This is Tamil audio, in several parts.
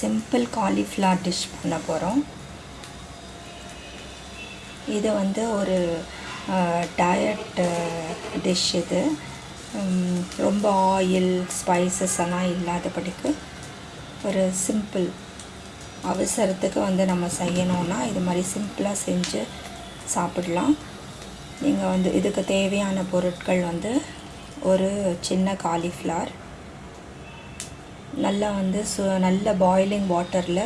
சிம்பிள் காலிஃப்ளவர் டிஷ் பண்ண போகிறோம் இது வந்து ஒரு டயட் டிஷ் இது. ரொம்ப ஆயில் ஸ்பைசஸ் எல்லாம் இல்லாதபடிக்கு ஒரு சிம்பிள் அவசரத்துக்கு வந்து நம்ம செய்யணும்னா இது மாதிரி சிம்பிளாக செஞ்சு சாப்பிடலாம். நீங்கள் வந்து இதுக்கு தேவையான பொருட்கள் வந்து ஒரு சின்ன காலிஃப்ளவர் நல்லா வந்து சு நல்ல பாயிலிங் வாட்டரில்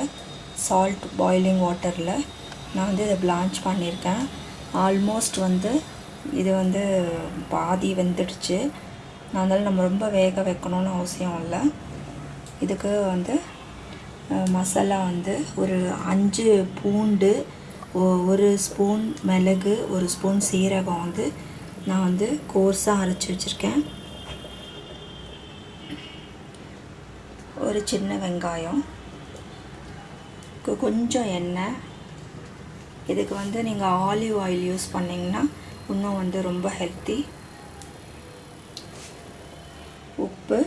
சால்ட் பாயிலிங் வாட்டரில் நான் வந்து இதை பிளான்ச் பண்ணியிருக்கேன். ஆல்மோஸ்ட் வந்து இது வந்து பாதி வெந்துடுச்சு. அதனால் நம்ம ரொம்ப வேக வைக்கணும்னு அவசியம் இல்லை. இதுக்கு வந்து மசாலா வந்து ஒரு அஞ்சு பூண்டு ஒரு ஸ்பூன் மிளகு ஒரு ஸ்பூன் சீரகம் வந்து நான் வந்து கோர்ஸாக அரைச்சி வச்சுருக்கேன். ஒரு சின்ன வெங்காயம். கொஞ்சம் எண்ணெய். இதுக்கு வந்து நீங்கள் ஆலிவ் ஆயில் யூஸ் பண்ணிங்கன்னா இன்னும் வந்து ரொம்ப ஹெல்த்தி உப்பு.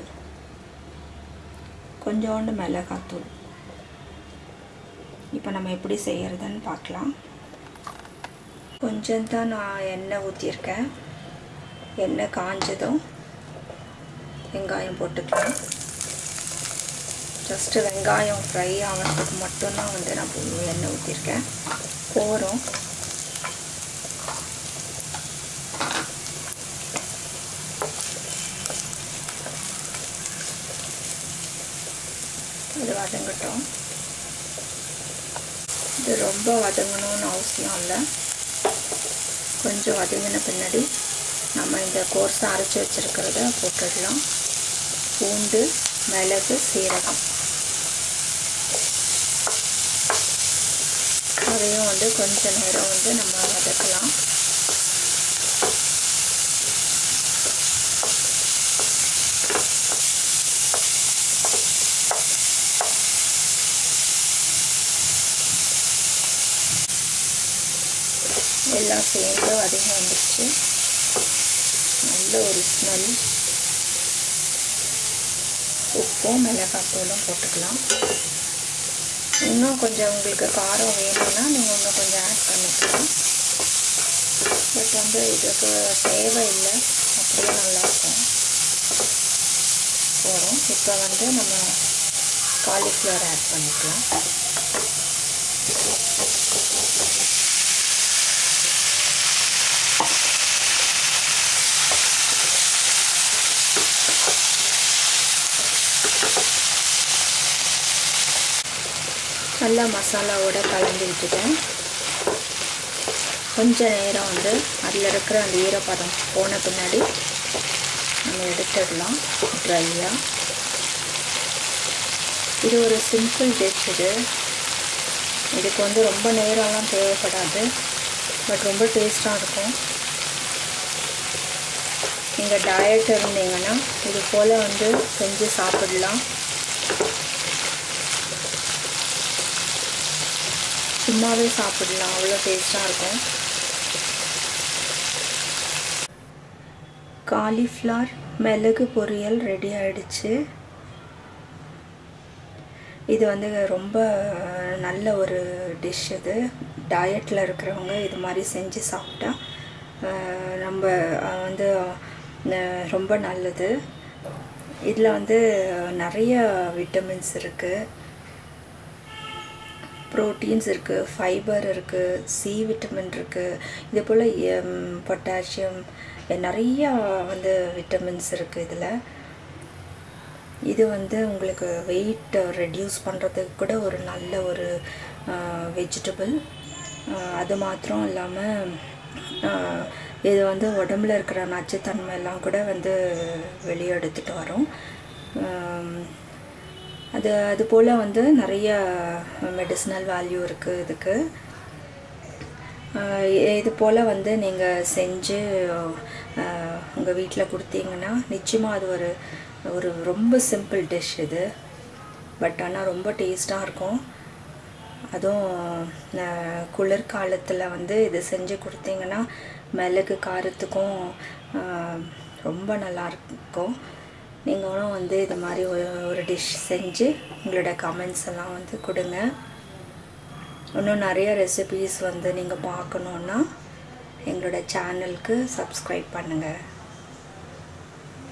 கொஞ்சோண்டு மிளகாத்தூள். இப்போ நம்ம எப்படி செய்கிறதுன்னு பார்க்கலாம் கொஞ்சம் தான் நான் எண்ணெய் ஊற்றியிருக்கேன் எண்ணெய் காஞ்சதும் வெங்காயம் போட்டுக்கலாம். ஜஸ்ட்டு வெங்காயம் ஃப்ரை ஆகிறதுக்கு மட்டும்தான் வந்து நான் எண்ணெய் ஊற்றிருக்கேன் போகிறோம் இது வதங்கட்டும். இது ரொம்ப வதங்கணும்னு அவசியம் இல்லை. கொஞ்சம் வதங்கின பின்னாடி நம்ம இந்த கோர்ஸை அரைச்சி வச்சுருக்கிறத போட்டுடலாம். பூண்டு மிளகு சீரகம். அதையும் வந்து கொஞ்ச நேரம் வந்து நம்ம வதக்கலாம். எல்லாம் சேர்ந்து வதங்கி வந்துடுச்சு நல்ல ஒரு ஸ்மெல் உப்பும் மிளகாத்தூளும் போட்டுக்கலாம். இன்னும் கொஞ்சம் உங்களுக்கு காரம் வேணும்னா நீங்கள் இன்னும் கொஞ்சம் ஆட் பண்ணிக்கலாம். பட் வந்து இதுக்கு தேவையில்லை. அப்படியே நல்லாயிருக்கும் போகிறோம் இப்போ வந்து நம்ம காலிஃப்ளவர் ஆட் பண்ணிக்கலாம். நல்லா மசாலாவோட கலந்து விட்டுட்டேன். கொஞ்ச நேரம் வந்து அதில் இருக்கிற அந்த ஈரப்பதம் போன பின்னாடி நம்ம எடுத்துடலாம் ட்ரையாக இது ஒரு சிம்பிள் டிஷ் இது. இதுக்கு வந்து ரொம்ப நேரம்லாம் தேவைப்படாது பட் ரொம்ப டேஸ்ட்டாக இருக்கும். நீங்கள் டயட் இருந்தீங்கன்னா இது போல் வந்து செஞ்சு சாப்பிடலாம். சும்மாவே சாப்பிடலாம். அவ்வளோ டேஸ்ட்டாக இருக்கும். காலிஃப்ளவர் மிளகு பொரியல் ரெடி ஆகிடுச்சு இது வந்து ரொம்ப நல்ல ஒரு டிஷ் இது. டயட்டில் இருக்கிறவங்க இது மாதிரி செஞ்சு சாப்பிட்டா நம்ம வந்து ரொம்ப நல்லது. இதில் வந்து நிறைய விட்டமின்ஸ் இருக்குது ப்ரோட்டீன்ஸ் இருக்குது ஃபைபர் இருக்குது சி விட்டமின் இருக்குது இதே போல் பொட்டாசியம் நிறையா வந்து விட்டமின்ஸ் இருக்குது இதில். இது வந்து உங்களுக்கு வெயிட் ரெடியூஸ் பண்ணுறதுக்கு கூட ஒரு நல்ல ஒரு வெஜிடபிள் அது மாத்திரம் இல்லாமல் இது வந்து உடம்புல இருக்கிற நச்சுத்தன்மை எல்லாம் கூட வந்து வெளியே எடுத்துகிட்டு வரும். அது அது போல் வந்து நிறைய மெடிசினல் வேல்யூ இருக்குது இதுக்கு. இது போல் வந்து நீங்கள் செஞ்சு உங்கள் வீட்டில் கொடுத்தீங்கன்னா நிச்சயமாக அது ஒரு ஒரு ரொம்ப சிம்பிள் டிஷ் இது. பட் ஆனால் ரொம்ப டேஸ்ட்டாக இருக்கும். அதுவும் குளிர்காலத்தில் வந்து இது செஞ்சு கொடுத்தீங்கன்னா மிளகு காரத்துக்கும் ரொம்ப நல்லா இருக்கும். நீங்களும் வந்து இது மாதிரி ஒரு ஒரு டிஷ் செஞ்சு உங்களோட கமெண்ட்ஸ் எல்லாம் வந்து கொடுங்க. இன்னும் நிறைய ரெசிபீஸ் வந்து நீங்கள் பார்க்கணுன்னா எங்களோட சேனலுக்கு சப்ஸ்கிரைப் பண்ணுங்கள்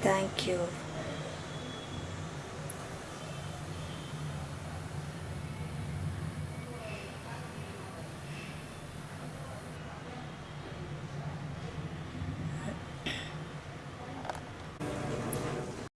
தேங்க்யூ